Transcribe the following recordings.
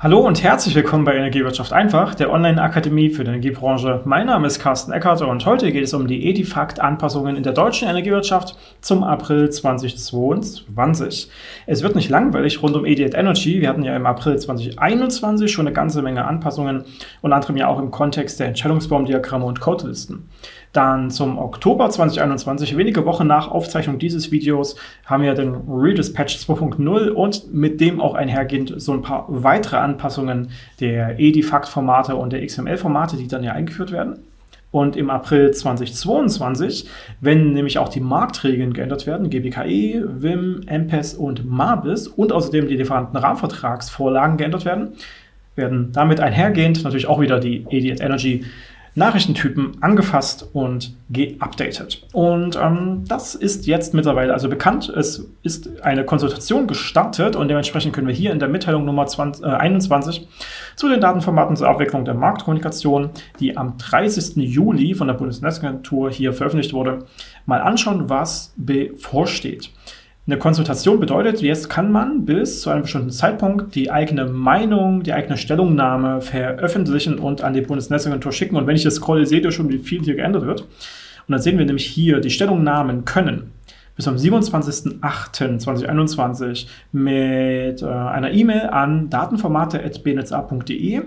Hallo und herzlich willkommen bei Energiewirtschaft einfach, der Online-Akademie für die Energiebranche. Mein Name ist Carsten Eckert und heute geht es um die Edifact-Anpassungen in der deutschen Energiewirtschaft zum April 2022. Es wird nicht langweilig rund um Ediat Energy. Wir hatten ja im April 2021 schon eine ganze Menge Anpassungen, unter anderem ja auch im Kontext der Entscheidungsbaumdiagramme und Codelisten. Dann zum Oktober 2021, wenige Wochen nach Aufzeichnung dieses Videos, haben wir den Redispatch 2.0 und mit dem auch einhergehend so ein paar weitere Anpassungen der Edifact-Formate und der XML-Formate, die dann ja eingeführt werden. Und im April 2022, wenn nämlich auch die Marktregeln geändert werden, GBKE, WIM, MPES und MABIS und außerdem die lieferanten Rahmenvertragsvorlagen geändert werden, werden damit einhergehend natürlich auch wieder die EDIT Energy Nachrichtentypen angefasst und geupdatet. Und ähm, das ist jetzt mittlerweile also bekannt. Es ist eine Konsultation gestartet und dementsprechend können wir hier in der Mitteilung Nummer 20, äh, 21 zu den Datenformaten zur Abwicklung der Marktkommunikation, die am 30. Juli von der Bundesnetzagentur hier veröffentlicht wurde, mal anschauen, was bevorsteht. Eine Konsultation bedeutet, jetzt kann man bis zu einem bestimmten Zeitpunkt die eigene Meinung, die eigene Stellungnahme veröffentlichen und an die Bundesnetzagentur schicken. Und wenn ich das scrolle, seht ihr schon, wie viel hier geändert wird. Und dann sehen wir nämlich hier, die Stellungnahmen können bis am 27.08.2021 mit äh, einer E-Mail an datenformate.bnetza.de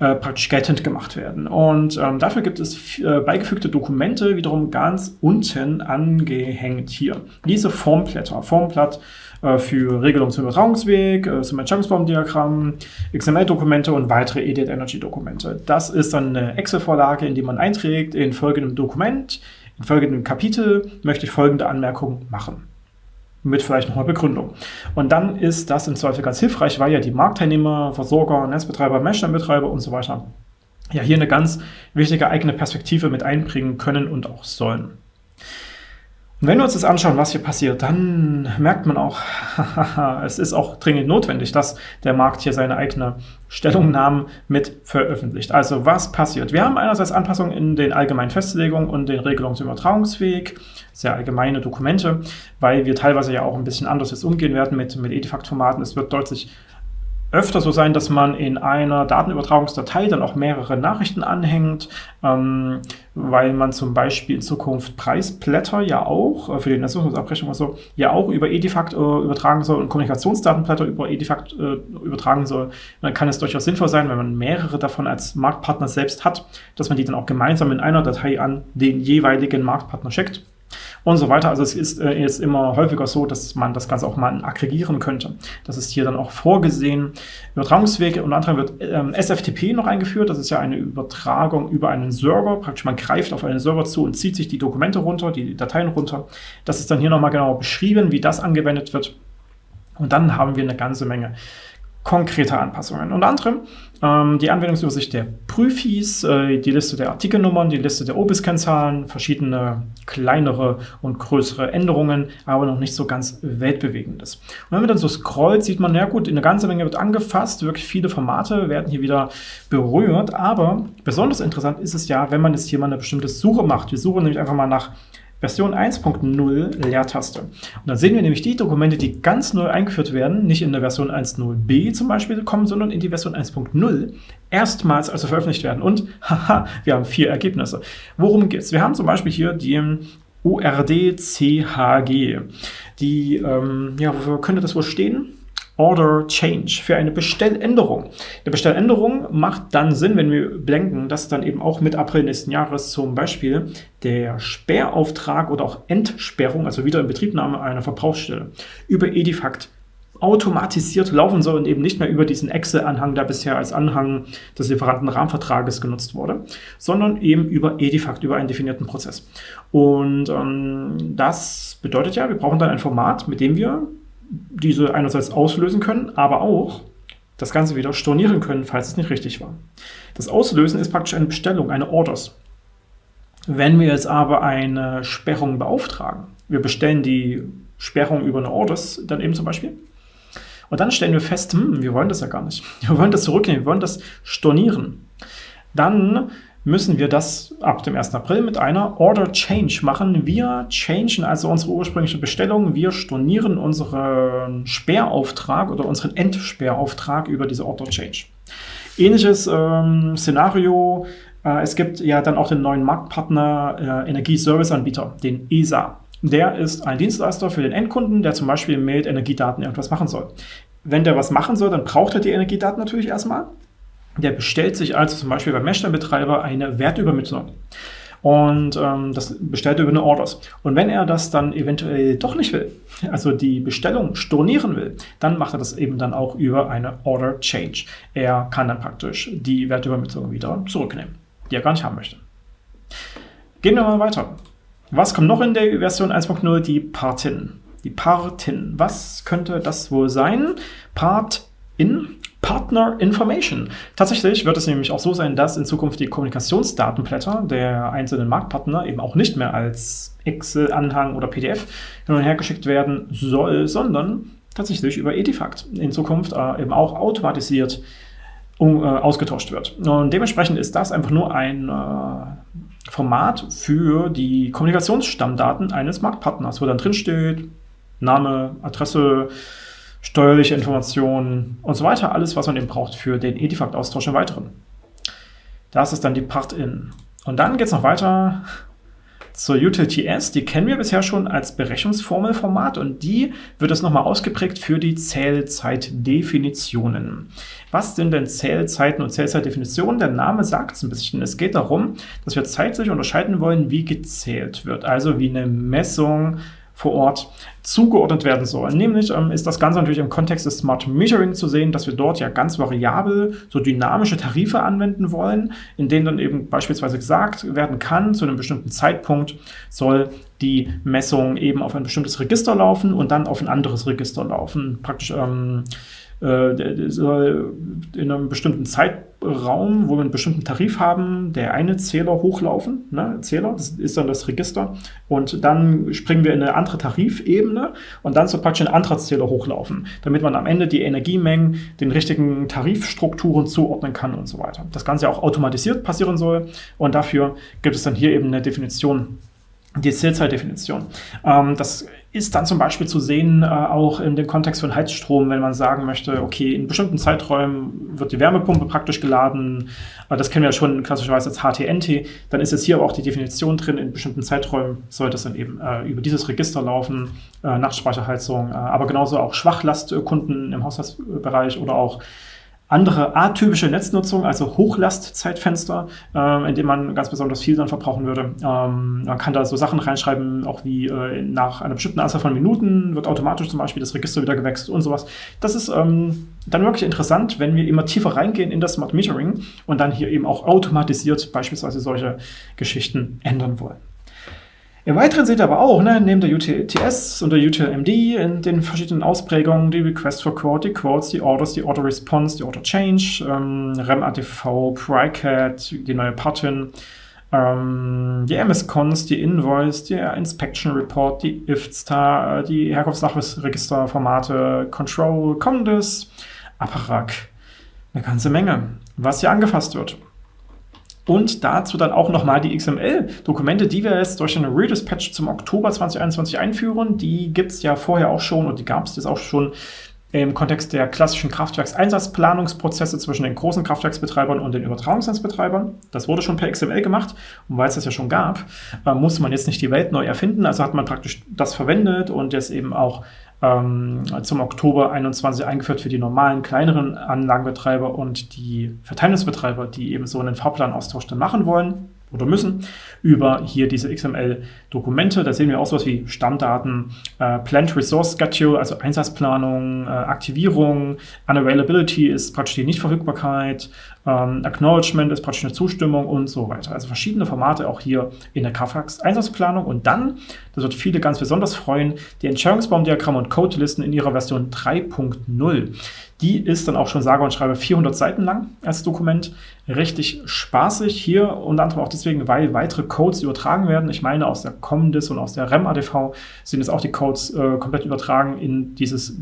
äh, praktisch geltend gemacht werden. Und ähm, dafür gibt es äh, beigefügte Dokumente wiederum ganz unten angehängt hier. Diese Formblätter, Formblatt äh, für Regelung zum Übertragungsweg, äh, zum Entscheidungsbaumdiagramm, XML-Dokumente und weitere EDIT Energy-Dokumente. Das ist dann eine Excel-Vorlage, in die man einträgt, in folgendem Dokument, in folgendem Kapitel möchte ich folgende Anmerkung machen mit vielleicht noch einer Begründung. Und dann ist das im Zweifel ganz hilfreich, weil ja die Marktteilnehmer, Versorger, Netzbetreiber, Messstellenbetreiber und so weiter ja hier eine ganz wichtige eigene Perspektive mit einbringen können und auch sollen. Und wenn wir uns das anschauen, was hier passiert, dann merkt man auch, es ist auch dringend notwendig, dass der Markt hier seine eigene Stellungnahme mit veröffentlicht. Also was passiert? Wir haben einerseits Anpassungen in den allgemeinen Festlegungen und den Regelungen zum Übertragungsweg, sehr allgemeine Dokumente, weil wir teilweise ja auch ein bisschen anders jetzt umgehen werden mit, mit Edifact-Formaten. Es wird deutlich öfter so sein, dass man in einer Datenübertragungsdatei dann auch mehrere Nachrichten anhängt, ähm, weil man zum Beispiel in Zukunft Preisblätter ja auch, äh, für die Netznutzungsabrechnung oder so, ja auch über Edifact äh, übertragen soll und Kommunikationsdatenblätter über Edifact äh, übertragen soll. Und dann kann es durchaus sinnvoll sein, wenn man mehrere davon als Marktpartner selbst hat, dass man die dann auch gemeinsam in einer Datei an den jeweiligen Marktpartner schickt und so weiter. Also es ist äh, jetzt immer häufiger so, dass man das Ganze auch mal aggregieren könnte. Das ist hier dann auch vorgesehen. Übertragungswege, unter anderem wird ähm, SFTP noch eingeführt. Das ist ja eine Übertragung über einen Server. Praktisch man greift auf einen Server zu und zieht sich die Dokumente runter, die Dateien runter. Das ist dann hier nochmal genau beschrieben, wie das angewendet wird. Und dann haben wir eine ganze Menge konkrete Anpassungen. Unter anderem ähm, die Anwendungsübersicht der Prüfis, äh, die Liste der Artikelnummern, die Liste der OBIS-Kennzahlen, verschiedene kleinere und größere Änderungen, aber noch nicht so ganz weltbewegendes. Und wenn man dann so scrollt, sieht man, ja gut, eine ganze Menge wird angefasst, wirklich viele Formate werden hier wieder berührt, aber besonders interessant ist es ja, wenn man jetzt hier mal eine bestimmte Suche macht. Wir suchen nämlich einfach mal nach Version 1.0 Leertaste. Und dann sehen wir nämlich die Dokumente, die ganz neu eingeführt werden, nicht in der Version 1.0b zum Beispiel kommen, sondern in die Version 1.0 erstmals also veröffentlicht werden. Und haha, wir haben vier Ergebnisse. Worum geht es? Wir haben zum Beispiel hier die ORD-CHG. Die, ähm, ja, wofür könnte das wohl stehen? Order Change, für eine Bestelländerung. Eine Bestelländerung macht dann Sinn, wenn wir bedenken, dass dann eben auch mit April nächsten Jahres zum Beispiel der Sperrauftrag oder auch Entsperrung, also wieder in Betriebnahme einer Verbrauchsstelle, über Edifact automatisiert laufen soll und eben nicht mehr über diesen Excel-Anhang, der bisher als Anhang des Lieferantenrahmenvertrages genutzt wurde, sondern eben über Edifact, über einen definierten Prozess. Und ähm, das bedeutet ja, wir brauchen dann ein Format, mit dem wir diese einerseits auslösen können, aber auch das Ganze wieder stornieren können, falls es nicht richtig war. Das Auslösen ist praktisch eine Bestellung, eine Orders. Wenn wir jetzt aber eine Sperrung beauftragen, wir bestellen die Sperrung über eine Orders, dann eben zum Beispiel, und dann stellen wir fest, hm, wir wollen das ja gar nicht. Wir wollen das zurücknehmen, wir wollen das stornieren. Dann müssen wir das ab dem 1. April mit einer Order Change machen. Wir changen also unsere ursprüngliche Bestellung, wir stornieren unseren Sperrauftrag oder unseren Endsperrauftrag über diese Order Change. Ähnliches ähm, Szenario, äh, es gibt ja dann auch den neuen Marktpartner äh, Energieserviceanbieter, den ESA. Der ist ein Dienstleister für den Endkunden, der zum Beispiel mit Energiedaten irgendwas machen soll. Wenn der was machen soll, dann braucht er die Energiedaten natürlich erstmal. Der bestellt sich also zum Beispiel beim Messstellenbetreiber eine Wertübermittlung. Und ähm, das bestellt er über eine Orders. Und wenn er das dann eventuell doch nicht will, also die Bestellung stornieren will, dann macht er das eben dann auch über eine Order Change. Er kann dann praktisch die Wertübermittlung wieder zurücknehmen, die er gar nicht haben möchte. Gehen wir mal weiter. Was kommt noch in der Version 1.0? Die Partin. Die Partin. Was könnte das wohl sein? Part in Partner Information. Tatsächlich wird es nämlich auch so sein, dass in Zukunft die Kommunikationsdatenblätter der einzelnen Marktpartner eben auch nicht mehr als Excel-Anhang oder PDF hin und her geschickt werden soll, sondern tatsächlich über Edifact in Zukunft äh, eben auch automatisiert um, äh, ausgetauscht wird. Und dementsprechend ist das einfach nur ein äh, Format für die Kommunikationsstammdaten eines Marktpartners, wo dann drin steht Name, Adresse, steuerliche Informationen und so weiter, alles, was man eben braucht für den Edifact-Austausch im Weiteren. Das ist dann die Part-In. Und dann geht es noch weiter zur UTLTS. Die kennen wir bisher schon als Berechnungsformelformat und die wird es nochmal ausgeprägt für die Zählzeitdefinitionen. Was sind denn Zählzeiten und Zählzeitdefinitionen? Der Name sagt es ein bisschen. Es geht darum, dass wir zeitlich unterscheiden wollen, wie gezählt wird. Also wie eine Messung vor Ort zugeordnet werden soll. Nämlich ähm, ist das Ganze natürlich im Kontext des Smart Metering zu sehen, dass wir dort ja ganz variabel so dynamische Tarife anwenden wollen, in denen dann eben beispielsweise gesagt werden kann, zu einem bestimmten Zeitpunkt soll die Messung eben auf ein bestimmtes Register laufen und dann auf ein anderes Register laufen. Praktisch ähm, äh, soll in einem bestimmten Zeitraum, wo wir einen bestimmten Tarif haben, der eine Zähler hochlaufen, ne, Zähler, das ist dann das Register, und dann springen wir in eine andere Tarifebene und dann soll praktisch ein anderer Zähler hochlaufen, damit man am Ende die Energiemengen den richtigen Tarifstrukturen zuordnen kann und so weiter. Das Ganze auch automatisiert passieren soll. Und dafür gibt es dann hier eben eine Definition die Zählzeitdefinition. Ähm, das ist dann zum Beispiel zu sehen, äh, auch in dem Kontext von Heizstrom, wenn man sagen möchte, okay, in bestimmten Zeiträumen wird die Wärmepumpe praktisch geladen. Äh, das kennen wir ja schon klassischerweise als HTNT. Dann ist jetzt hier aber auch die Definition drin, in bestimmten Zeiträumen soll das dann eben äh, über dieses Register laufen, äh, Nachtspeicherheizung, äh, aber genauso auch Schwachlastkunden im Haushaltsbereich oder auch andere atypische Netznutzung, also Hochlastzeitfenster, äh, in dem man ganz besonders viel dann verbrauchen würde. Ähm, man kann da so Sachen reinschreiben, auch wie äh, nach einer bestimmten Anzahl von Minuten wird automatisch zum Beispiel das Register wieder gewechselt und sowas. Das ist ähm, dann wirklich interessant, wenn wir immer tiefer reingehen in das Smart Metering und dann hier eben auch automatisiert beispielsweise solche Geschichten ändern wollen. Im Weiteren seht ihr aber auch, ne, neben der UTLS und der UTLMD in den verschiedenen Ausprägungen die Request for Quote, die Quotes, die Orders, die Order Response, die Order Change, ähm, REM-ATV, PryCat, die neue Pattern, ähm, die MS-Cons, die Invoice, der Inspection Report, die IFSTAR, die Herkunftsnachweisregisterformate, Control, Condes, Apparak, eine ganze Menge, was hier angefasst wird. Und dazu dann auch nochmal die XML-Dokumente, die wir jetzt durch einen Redispatch zum Oktober 2021 einführen. Die gibt es ja vorher auch schon und die gab es jetzt auch schon im Kontext der klassischen Kraftwerkseinsatzplanungsprozesse zwischen den großen Kraftwerksbetreibern und den Übertragungsnetzbetreibern. Das wurde schon per XML gemacht und weil es das ja schon gab, äh, musste man jetzt nicht die Welt neu erfinden. Also hat man praktisch das verwendet und jetzt eben auch ähm, zum Oktober 21 eingeführt für die normalen, kleineren Anlagenbetreiber und die Verteilungsbetreiber, die eben so einen Fahrplanaustausch dann machen wollen oder müssen, über hier diese XML-Dokumente. Da sehen wir auch sowas wie Stammdaten, äh, Plant Resource Schedule, also Einsatzplanung, äh, Aktivierung, Unavailability ist praktisch die Nichtverfügbarkeit, ähm, Acknowledgement ist praktisch eine Zustimmung und so weiter. Also verschiedene Formate auch hier in der KFAX-Einsatzplanung. Und dann, das wird viele ganz besonders freuen, die Entscheidungsbaumdiagramme und Codelisten in ihrer Version 3.0. Die ist dann auch schon sage und schreibe 400 Seiten lang als Dokument. Richtig spaßig hier, unter anderem auch deswegen, weil weitere Codes übertragen werden. Ich meine, aus der ComDis und aus der REM-ADV sind jetzt auch die Codes äh, komplett übertragen in dieses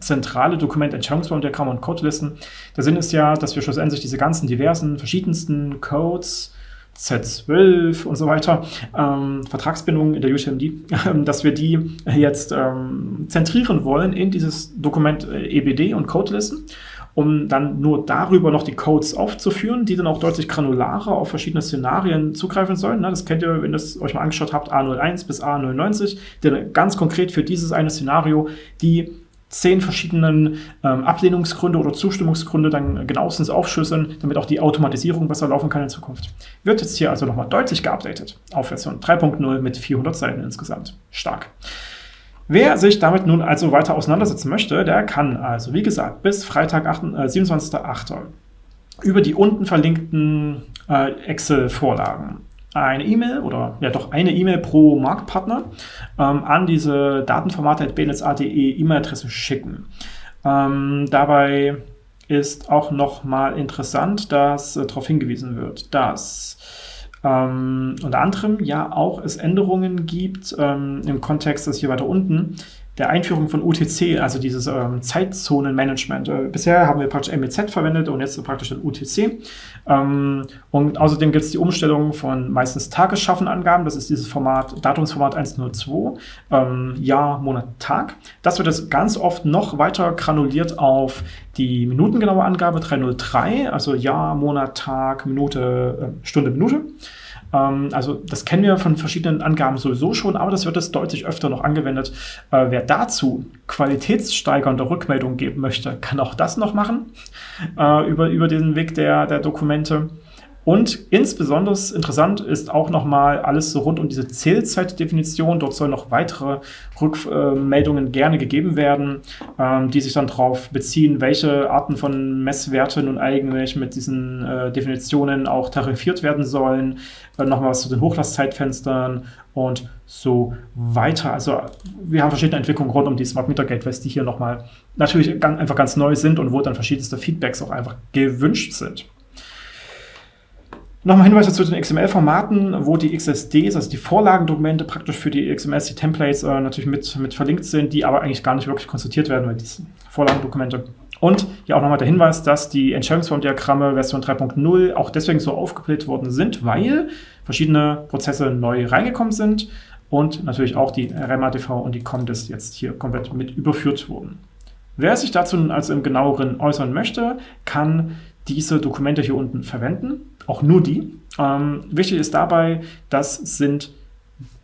zentrale Dokument Entscheidungsbaumdiagramm und Codelisten. Der Sinn ist ja, dass wir schlussendlich diese ganzen diversen, verschiedensten Codes Z12 und so weiter, ähm, Vertragsbindungen in der UTMD, äh, dass wir die jetzt ähm, zentrieren wollen in dieses Dokument äh, EBD und Codelisten, um dann nur darüber noch die Codes aufzuführen, die dann auch deutlich granularer auf verschiedene Szenarien zugreifen sollen. Ne? Das kennt ihr, wenn ihr es euch mal angeschaut habt, A01 bis A99, der ganz konkret für dieses eine Szenario die zehn verschiedenen ähm, Ablehnungsgründe oder Zustimmungsgründe dann genauestens aufschlüsseln, damit auch die Automatisierung besser laufen kann in Zukunft. Wird jetzt hier also nochmal deutlich geupdatet auf Version 3.0 mit 400 Seiten insgesamt. Stark. Wer sich damit nun also weiter auseinandersetzen möchte, der kann also, wie gesagt, bis Freitag, äh, 27.08. über die unten verlinkten äh, Excel-Vorlagen eine E-Mail oder ja doch eine E-Mail pro Marktpartner ähm, an diese datenformate.bnetz.de E-Mail-Adresse schicken. Ähm, dabei ist auch nochmal interessant, dass äh, darauf hingewiesen wird, dass ähm, unter anderem ja auch es Änderungen gibt ähm, im Kontext, das hier weiter unten, der Einführung von UTC, also dieses ähm, Zeitzonenmanagement. Äh, bisher haben wir praktisch MEZ verwendet und jetzt praktisch den UTC. Ähm, und außerdem gibt es die Umstellung von meistens Tagesschaffenangaben. Das ist dieses Format, Datumsformat 102, ähm, Jahr, Monat, Tag. Das wird jetzt ganz oft noch weiter granuliert auf die minutengenaue Angabe 303, also Jahr, Monat, Tag, Minute, äh, Stunde, Minute. Ähm, also das kennen wir von verschiedenen Angaben sowieso schon, aber das wird jetzt deutlich öfter noch angewendet. Äh, wer dazu qualitätssteigernde Rückmeldungen geben möchte, kann auch das noch machen äh, über, über den Weg der, der Dokumente. Und insbesondere interessant ist auch nochmal alles so rund um diese Zählzeitdefinition. Dort sollen noch weitere Rückmeldungen gerne gegeben werden, ähm, die sich dann darauf beziehen, welche Arten von Messwerten nun eigentlich mit diesen äh, Definitionen auch tarifiert werden sollen. Äh, nochmal was zu den Hochlastzeitfenstern und so weiter. Also wir haben verschiedene Entwicklungen rund um die Smart Meter Gateways, die hier nochmal natürlich einfach ganz neu sind und wo dann verschiedenste Feedbacks auch einfach gewünscht sind. Nochmal Hinweise zu den XML-Formaten, wo die XSDs, also die Vorlagendokumente praktisch für die XMLs, die Templates äh, natürlich mit, mit verlinkt sind, die aber eigentlich gar nicht wirklich konsultiert werden, weil diese Vorlagendokumente. Und hier auch nochmal der Hinweis, dass die Entscheidungsbaumdiagramme Version 3.0 auch deswegen so aufgebläht worden sind, weil verschiedene Prozesse neu reingekommen sind und natürlich auch die RMATV und die COMDIS jetzt hier komplett mit überführt wurden. Wer sich dazu also im genaueren äußern möchte, kann diese Dokumente hier unten verwenden, auch nur die. Ähm, wichtig ist dabei, das sind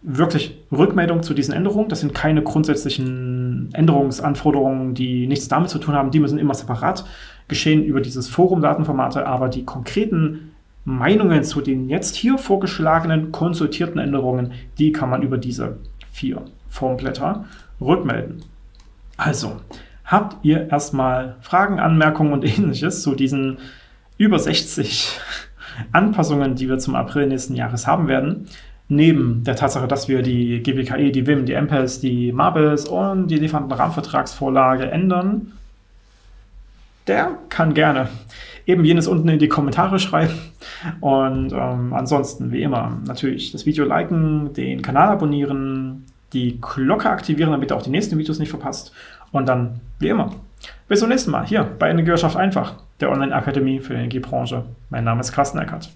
wirklich Rückmeldungen zu diesen Änderungen. Das sind keine grundsätzlichen Änderungsanforderungen, die nichts damit zu tun haben. Die müssen immer separat geschehen über dieses Forum Datenformate, aber die konkreten Meinungen zu den jetzt hier vorgeschlagenen konsultierten Änderungen, die kann man über diese vier Formblätter rückmelden. Also, Habt ihr erstmal Fragen, Anmerkungen und ähnliches zu diesen über 60 Anpassungen, die wir zum April nächsten Jahres haben werden, neben der Tatsache, dass wir die GBKE, die WIM, die MPES, die MABES und die Lieferantenrahmenvertragsvorlage ändern, der kann gerne eben jenes unten in die Kommentare schreiben. Und ähm, ansonsten, wie immer, natürlich das Video liken, den Kanal abonnieren, die Glocke aktivieren, damit ihr auch die nächsten Videos nicht verpasst. Und dann, wie immer, bis zum nächsten Mal hier bei Energiewirtschaft einfach, der Online-Akademie für die Energiebranche. Mein Name ist Carsten Eckert.